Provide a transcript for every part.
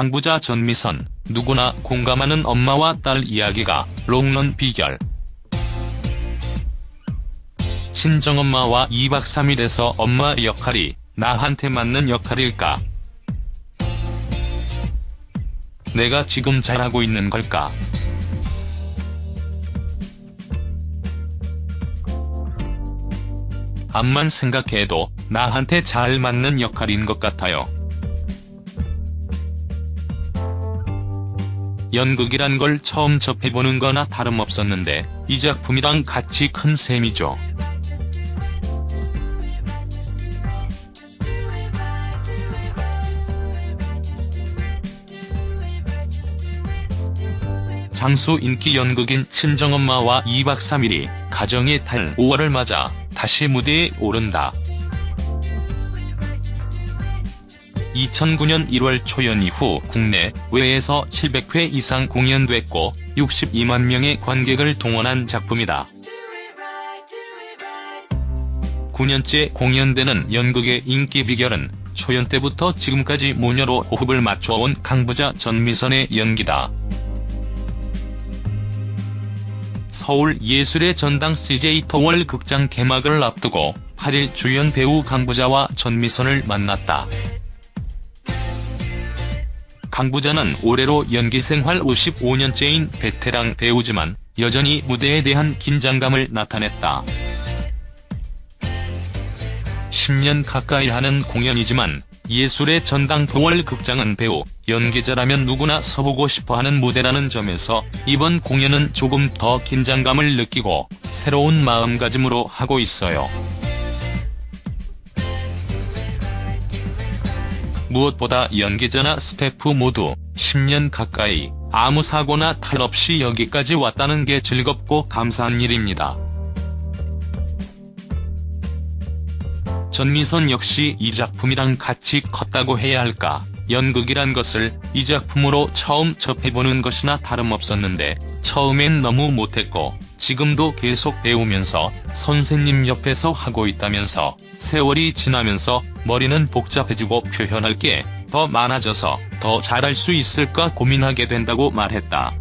강부자 전미선, 누구나 공감하는 엄마와 딸 이야기가 롱런 비결. 친정엄마와 2박 3일에서 엄마 역할이 나한테 맞는 역할일까? 내가 지금 잘하고 있는 걸까? 암만 생각해도 나한테 잘 맞는 역할인 것 같아요. 연극이란 걸 처음 접해보는 거나 다름없었는데 이 작품이랑 같이 큰 셈이죠. 장수 인기 연극인 친정엄마와 2박 3일이 가정의 달 5월을 맞아 다시 무대에 오른다. 2009년 1월 초연 이후 국내 외에서 700회 이상 공연됐고 62만 명의 관객을 동원한 작품이다. 9년째 공연되는 연극의 인기 비결은 초연 때부터 지금까지 모녀로 호흡을 맞춰온 강부자 전미선의 연기다. 서울 예술의 전당 CJ 터월 극장 개막을 앞두고 8일 주연 배우 강부자와 전미선을 만났다. 강부자는 올해로 연기 생활 55년째인 베테랑 배우지만 여전히 무대에 대한 긴장감을 나타냈다. 10년 가까이 하는 공연이지만 예술의 전당 도월 극장은 배우, 연기자라면 누구나 서보고 싶어하는 무대라는 점에서 이번 공연은 조금 더 긴장감을 느끼고 새로운 마음가짐으로 하고 있어요. 무엇보다 연기자나 스태프 모두 10년 가까이 아무 사고나 탈 없이 여기까지 왔다는 게 즐겁고 감사한 일입니다. 전미선 역시 이 작품이랑 같이 컸다고 해야 할까. 연극이란 것을 이 작품으로 처음 접해보는 것이나 다름없었는데 처음엔 너무 못했고 지금도 계속 배우면서 선생님 옆에서 하고 있다면서 세월이 지나면서 머리는 복잡해지고 표현할 게 더 많아져서 더 잘할 수 있을까 고민하게 된다고 말했다.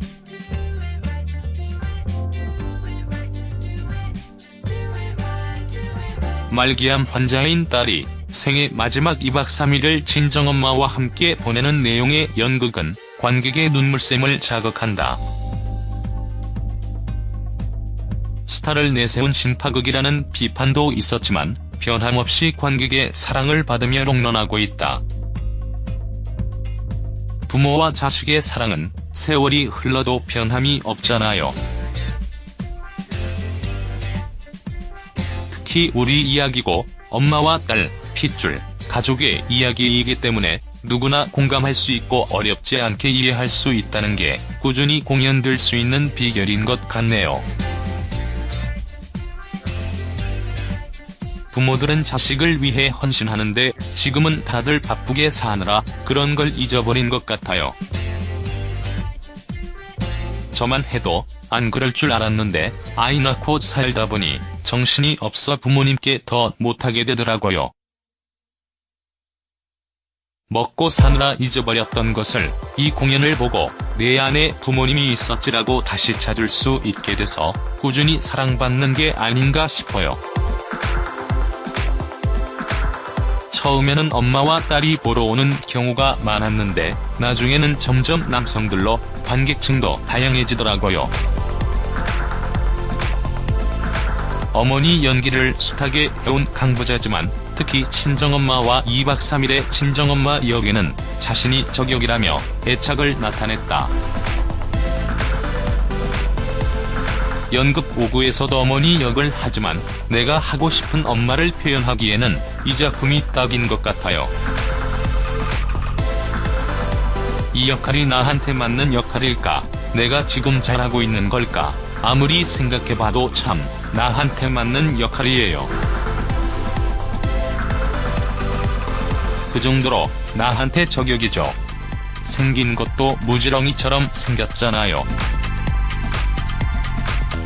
말기암 환자인 딸이 생애 마지막 2박 3일을 친정엄마와 함께 보내는 내용의 연극은 관객의 눈물샘을 자극한다. 스타를 내세운 신파극이라는 비판도 있었지만 변함없이 관객의 사랑을 받으며 롱런하고 있다. 부모와 자식의 사랑은 세월이 흘러도 변함이 없잖아요. 특히 우리 이야기고 엄마와 딸, 핏줄, 가족의 이야기이기 때문에 누구나 공감할 수 있고 어렵지 않게 이해할 수 있다는 게 꾸준히 공연될 수 있는 비결인 것 같네요. 부모들은 자식을 위해 헌신하는데 지금은 다들 바쁘게 사느라 그런 걸 잊어버린 것 같아요. 저만 해도 안 그럴 줄 알았는데 아이 낳고 살다 보니 정신이 없어 부모님께 더 못하게 되더라고요. 먹고 사느라 잊어버렸던 것을 이 공연을 보고 내 안에 부모님이 있었지라고 다시 찾을 수 있게 돼서 꾸준히 사랑받는 게 아닌가 싶어요. 처음에는 엄마와 딸이 보러 오는 경우가 많았는데 나중에는 점점 남성들로 관객층도 다양해지더라고요. 어머니 연기를 숱하게 해온 강부자지만 특히 친정엄마와 2박 3일의 친정엄마 역에는 자신이 저격이라며 애착을 나타냈다. 연극 5구에서도 어머니 역을 하지만 내가 하고 싶은 엄마를 표현하기에는 이 작품이 딱인 것 같아요. 이 역할이 나한테 맞는 역할일까? 내가 지금 잘하고 있는 걸까? 아무리 생각해봐도 참 나한테 맞는 역할이에요. 그 정도로 나한테 저격이죠. 생긴 것도 무지렁이처럼 생겼잖아요.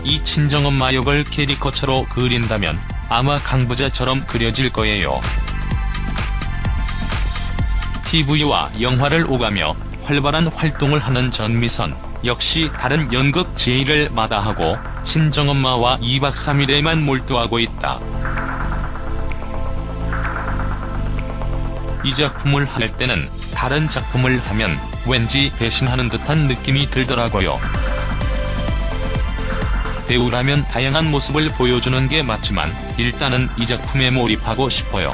이 친정엄마 역을 캐리커처로 그린다면 아마 강부자처럼 그려질 거예요. TV와 영화를 오가며 활발한 활동을 하는 전미선, 역시 다른 연극 제의를 마다하고 친정엄마와 2박 3일에만 몰두하고 있다. 이 작품을 할 때는 다른 작품을 하면 왠지 배신하는 듯한 느낌이 들더라고요. 배우라면 다양한 모습을 보여주는 게 맞지만 일단은 이 작품에 몰입하고 싶어요.